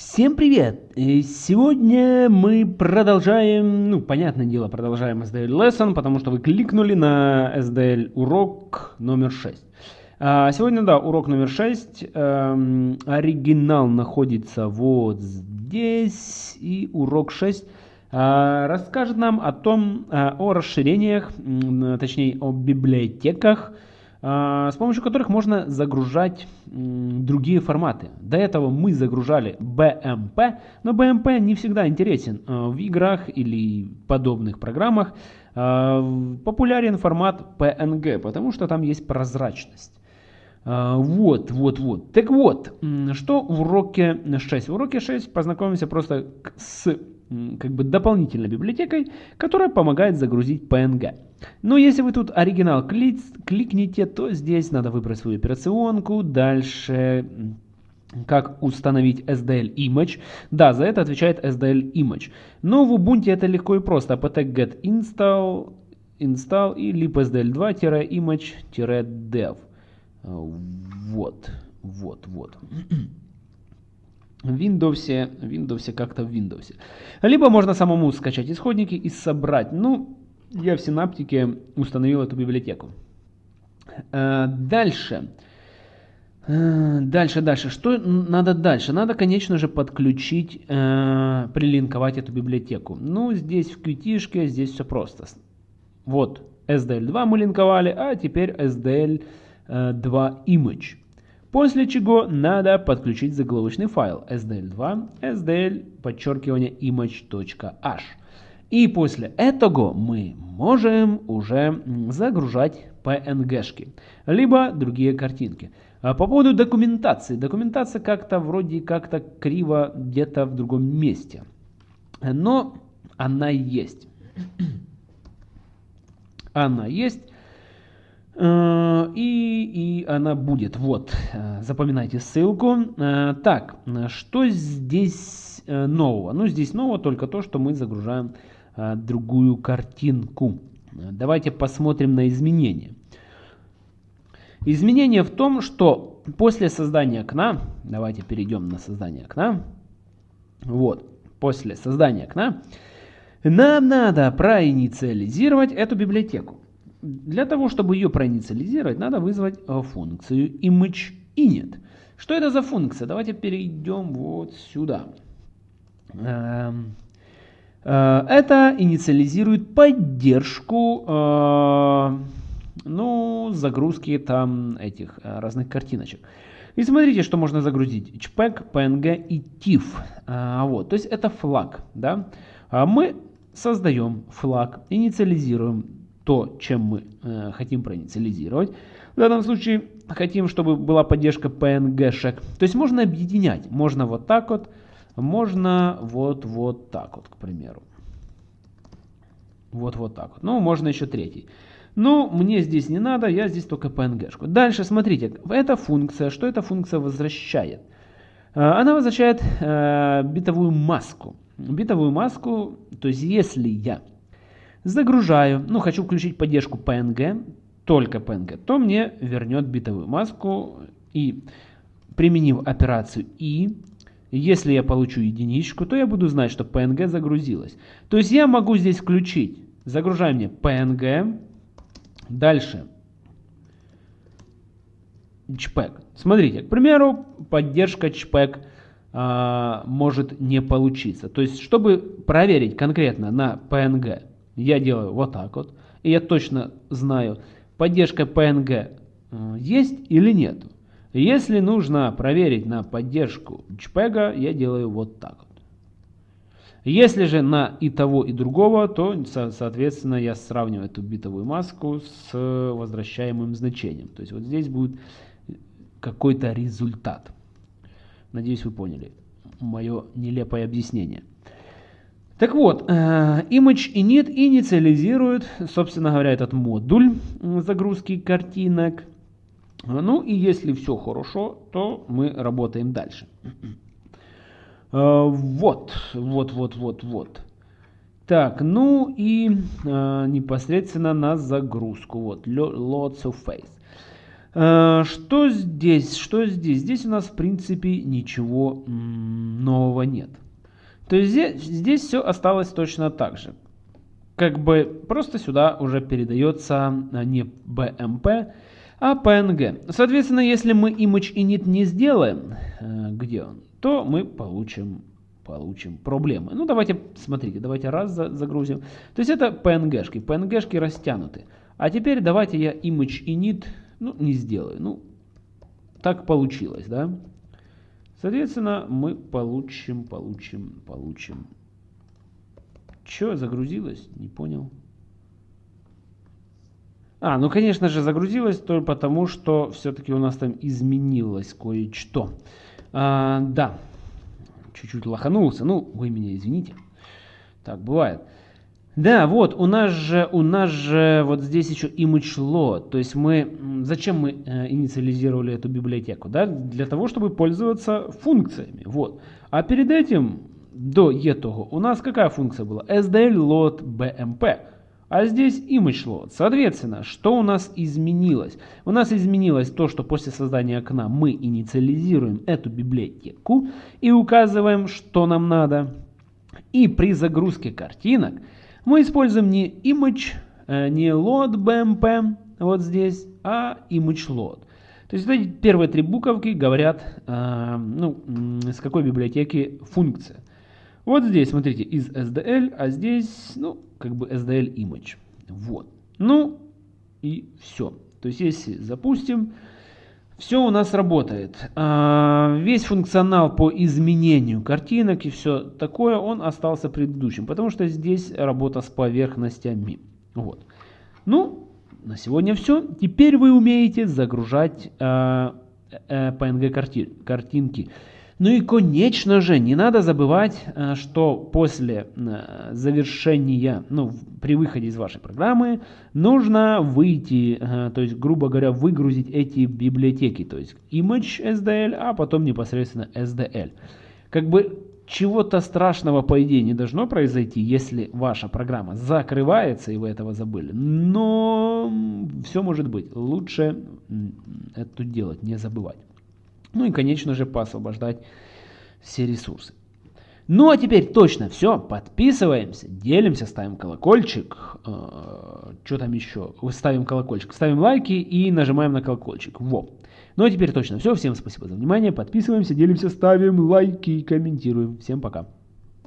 Всем привет! И Сегодня мы продолжаем, ну, понятное дело, продолжаем SDL Lesson, потому что вы кликнули на SDL урок номер 6. А, Сегодня, да, урок номер 6. Эм, оригинал находится вот здесь, и урок 6 а, расскажет нам о том, а, о расширениях, м, точнее, о библиотеках, а, с помощью которых можно загружать другие форматы. До этого мы загружали BMP, но BMP не всегда интересен а, в играх или подобных программах. А, Популярен формат PNG, потому что там есть прозрачность. А, Вот, вот, вот. Так вот, что в уроке 6? В уроке 6 познакомимся просто с как бы дополнительной библиотекой, которая помогает загрузить PNG. Но если вы тут оригинал кли- кликните, то здесь надо выбрать свою операционку, дальше как установить SDL image. Да, за это отвечает SDL image. Но в Ubuntu это легко и просто. apt get install, install и libsdl2-image-dev. Вот, вот, вот. В Windows, Windows как-то в Windows. Либо можно самому скачать исходники и собрать. Ну, я в синаптике установил эту библиотеку. Э, Дальше. Э, Дальше, дальше. Что надо дальше? Надо, конечно же, подключить, э, прилинковать эту библиотеку. Ну, здесь в qt здесь все просто. Вот SDL2 мы линковали, а теперь SDL2 image. После чего надо подключить заголовочный файл SDL2, SDL, подчеркивание, image.h. И после этого мы можем уже загружать PNG-шки, либо другие картинки. А по поводу документации. Документация как-то вроде как-то криво где-то в другом месте. Но она есть. Она есть. Э, И, и она будет. Вот, э, запоминайте ссылку. Э, Так, что здесь нового? Ну, здесь нового только то, что мы загружаем другую картинку. Давайте посмотрим на изменения. Изменение в том, что после создания окна, давайте перейдем на создание окна. Вот, после создания окна нам надо проинициализировать эту библиотеку. Для того, чтобы ее проинициализировать, надо вызвать э, функцию image_init. Что это за функция? Давайте перейдем вот сюда. Эм, э, Это инициализирует поддержку э, ну, загрузки там этих разных картиночек. И смотрите, что можно загрузить. JPEG, PNG и TIFF. А, вот, то есть это флаг. Да? А мы создаем флаг, инициализируем то, чем мы э, хотим проинициализировать. В данном случае хотим, чтобы была поддержка PNG-шек. То есть можно объединять. Можно вот так вот, можно вот вот так вот, к примеру. Вот вот так вот. Ну, можно еще третий. Но мне здесь не надо, я здесь только PNG-шку. Дальше, смотрите, эта функция, что эта функция возвращает? Э, Она возвращает э, битовую маску. Битовую маску, то есть если я загружаю, ну, хочу включить поддержку PNG, только PNG, то мне вернет битовую маску и применив операцию и, если я получу единичку, то я буду знать, что PNG загрузилась. То есть я могу здесь включить, загружай мне PNG, дальше JPEG. Смотрите, к примеру, поддержка JPEG а, может не получиться. То есть, чтобы проверить конкретно на PNG, я делаю вот так вот, и я точно знаю, поддержка PNG э, есть или нет. Если нужно проверить на поддержку JPEG, я делаю вот так вот. Если же на и того, и другого, то, со- соответственно, я сравниваю эту битовую маску с возвращаемым значением. То есть вот здесь будет какой-то результат. Надеюсь, вы поняли мое нелепое объяснение. Так вот, э, image init инициализирует, собственно говоря, этот модуль загрузки картинок. Ну и если все хорошо, то мы работаем дальше. Э, Вот, вот, вот, вот, вот. Так, ну и э, непосредственно на загрузку. Вот, lo- load surface. Э, что здесь? Что здесь? Здесь у нас, в принципе, ничего нового нет. То есть здесь, здесь все осталось точно так же. Как бы просто сюда уже передается а, не BMP, а PNG. Соответственно, если мы image init не сделаем, э, где он, то мы получим получим проблемы. Ну, давайте, смотрите, давайте раз загрузим. То есть это PNG-шки. PNG-шки растянуты. А теперь давайте я image init ну, не сделаю. Ну, так получилось, да? Соответственно, мы получим, получим, получим. Что, загрузилось? Не понял. А, ну, конечно же, загрузилось только потому, что все-таки у нас там изменилось кое-что. А, да, чуть-чуть лоханулся. Ну, вы меня извините. Так бывает. Да, вот, у нас же, у нас же вот здесь еще image load. То есть мы, зачем мы э, инициализировали эту библиотеку? Да? Для того, чтобы пользоваться функциями. Вот. А перед этим, до этого, у нас какая функция была? SDL load BMP. А здесь image load. Соответственно, что у нас изменилось? У нас изменилось то, что после создания окна мы инициализируем эту библиотеку и указываем, что нам надо. И при загрузке картинок мы используем не image, э, не load bmp вот здесь, а image load. То есть эти первые три буковки говорят, э, ну, с какой библиотеки функция. Вот здесь, смотрите, из SDL, а здесь, ну, как бы SDL image. Вот. Ну, и все. То есть если запустим, все у нас работает. А, весь функционал по изменению картинок и все такое, он остался предыдущим, потому что здесь работа с поверхностями. Вот. Ну, на сегодня все. Теперь вы умеете загружать а, Ну и, конечно же, не надо забывать, э, что после э, завершения, ну, при выходе из вашей программы, нужно выйти, э, то есть, грубо говоря, выгрузить эти библиотеки, то есть image SDL, а потом непосредственно SDL. Как бы чего-то страшного, по идее, не должно произойти, если ваша программа закрывается, и вы этого забыли. Но все может быть. Лучше это делать, не забывать. Ну и, конечно же, поосвобождать все ресурсы. Ну а теперь точно все. Подписываемся, делимся, ставим колокольчик. Э, что там еще? Ставим колокольчик. Ставим лайки и нажимаем на колокольчик. Во. Ну а теперь точно все. Всем спасибо за внимание. Подписываемся, делимся, ставим лайки и комментируем. Всем пока.